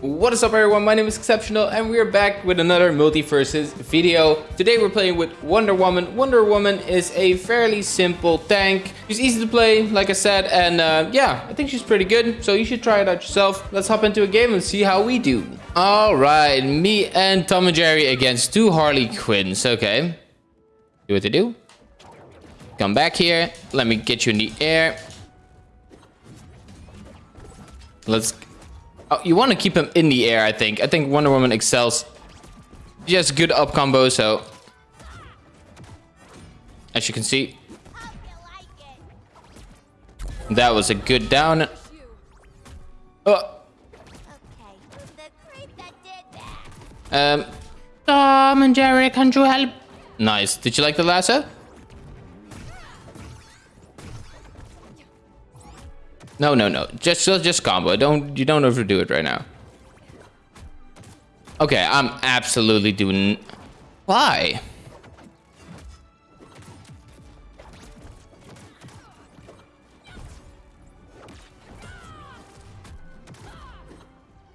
What is up everyone, my name is Exceptional and we are back with another MultiVersus video. Today we're playing with Wonder Woman. Wonder Woman is a fairly simple tank. She's easy to play, like I said, and uh, yeah, I think she's pretty good. So you should try it out yourself. Let's hop into a game and see how we do. Alright, me and Tom and Jerry against two Harley Quinns. Okay, do what they do. Come back here. Let me get you in the air. Let's Oh, you want to keep him in the air, I think. I think Wonder Woman excels. She has good up combo, so... As you can see. That was a good down. Oh. Um, Tom and Jerry, can you help? Nice. Did you like the lasso? No, no, no. Just, just combo. Don't you don't overdo it right now. Okay, I'm absolutely doing. Why?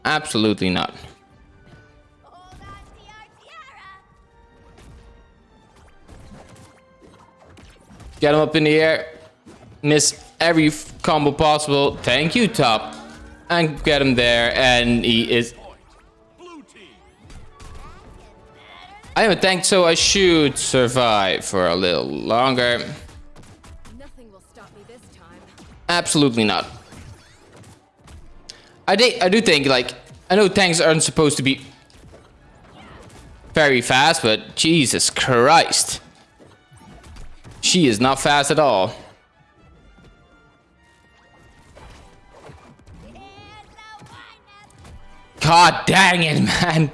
Absolutely not. Get him up in the air. Miss every combo possible. Thank you, top. And get him there, and he is... I am a tank, so I should survive for a little longer. Nothing will stop me this time. Absolutely not. I, I do think, like, I know tanks aren't supposed to be very fast, but Jesus Christ. She is not fast at all. God dang it, man.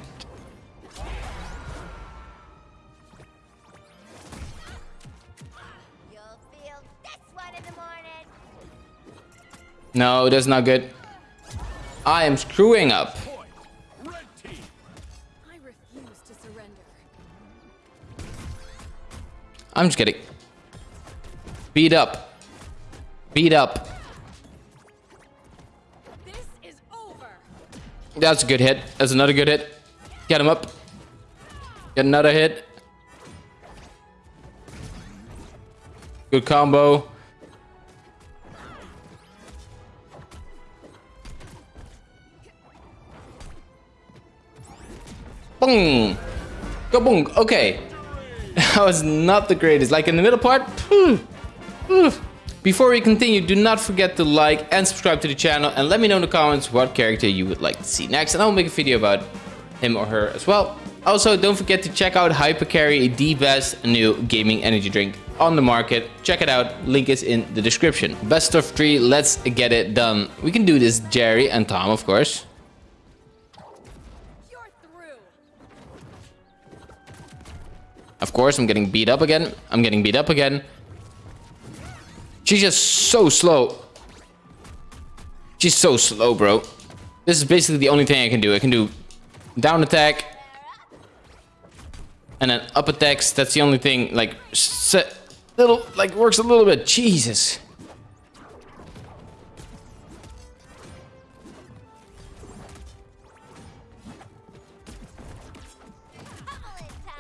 No, that's not good. I am screwing up. I'm just kidding. Beat up. Beat up. That's a good hit. That's another good hit. Get him up. Get another hit. Good combo. Boom. Go boom. Okay. That was not the greatest. Like in the middle part. Before we continue, do not forget to like and subscribe to the channel and let me know in the comments what character you would like to see next and I'll make a video about him or her as well. Also, don't forget to check out Hypercarry, the best new gaming energy drink on the market. Check it out, link is in the description. Best of three, let's get it done. We can do this, Jerry and Tom, of course. Of course, I'm getting beat up again. I'm getting beat up again. She's just so slow. She's so slow, bro. This is basically the only thing I can do. I can do down attack. And then up attacks. That's the only thing, like, set, little, like, works a little bit. Jesus.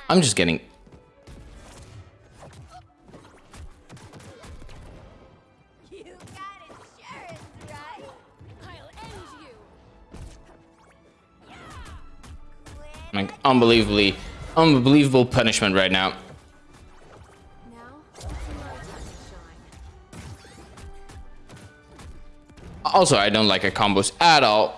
I'm just getting Like, unbelievably, unbelievable punishment right now. Also, I don't like her combos at all.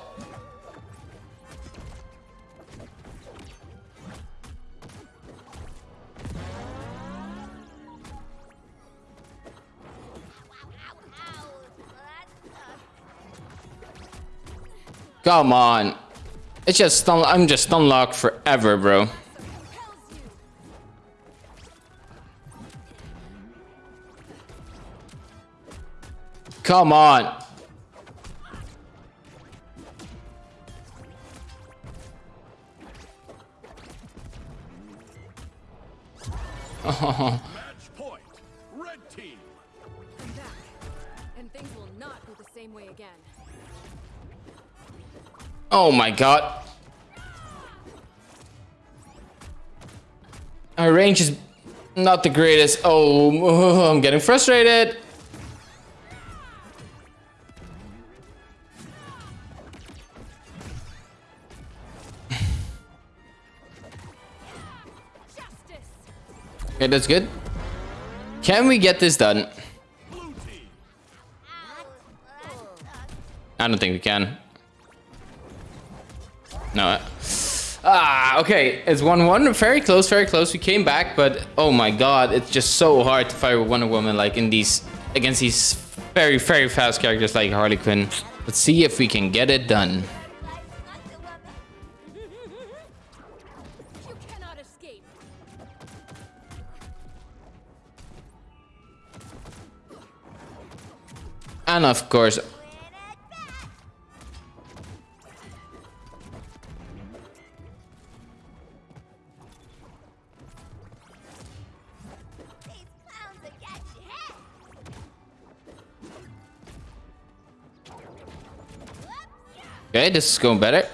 Come on. It's just stun I'm just stun locked forever, bro. Come on. Oh. Match point. Red team. I'm back. And things will not go the same way again. Oh my god. Our range is not the greatest. Oh, I'm getting frustrated. Okay, that's good. Can we get this done? I don't think we can. No. Ah, okay. It's 1-1. Very close, very close. We came back, but oh my god, it's just so hard to fight with Wonder Woman like in these against these very, very fast characters like Harley Quinn. Let's see if we can get it done. And of course... Okay, this is going better.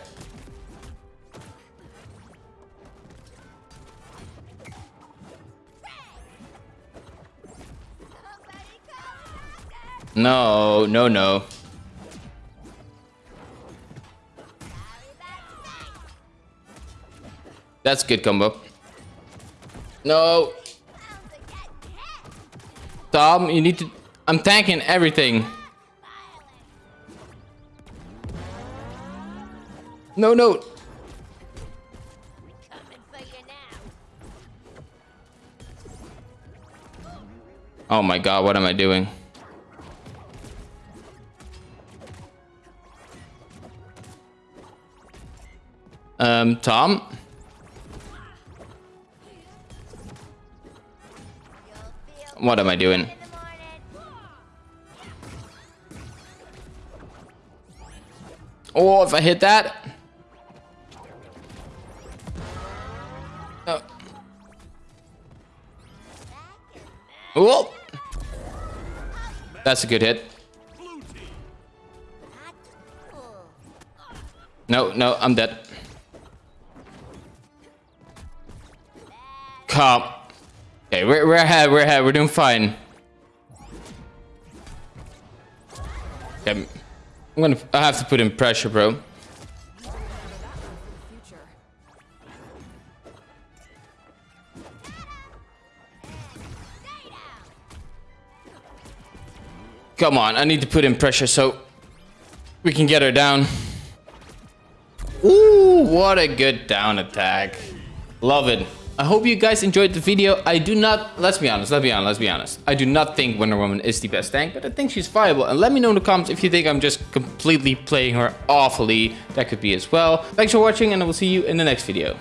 No, no, no. That's good combo. No. Tom, you need to... I'm tanking everything. No, no. Oh my god, what am I doing? Um, Tom? What am I doing? Oh, if I hit that. Oh. Oh. That's a good hit. No, no, I'm dead. Come. Okay, we're, we're ahead, we're ahead, we're doing fine. Okay, I'm gonna, I have to put in pressure, bro. Come on, I need to put in pressure so we can get her down. Ooh, what a good down attack. Love it. I hope you guys enjoyed the video. I do not, let's be honest, let's be honest, let's be honest. I do not think Wonder Woman is the best tank, but I think she's viable. And let me know in the comments if you think I'm just completely playing her awfully. That could be as well. Thanks for watching and I will see you in the next video.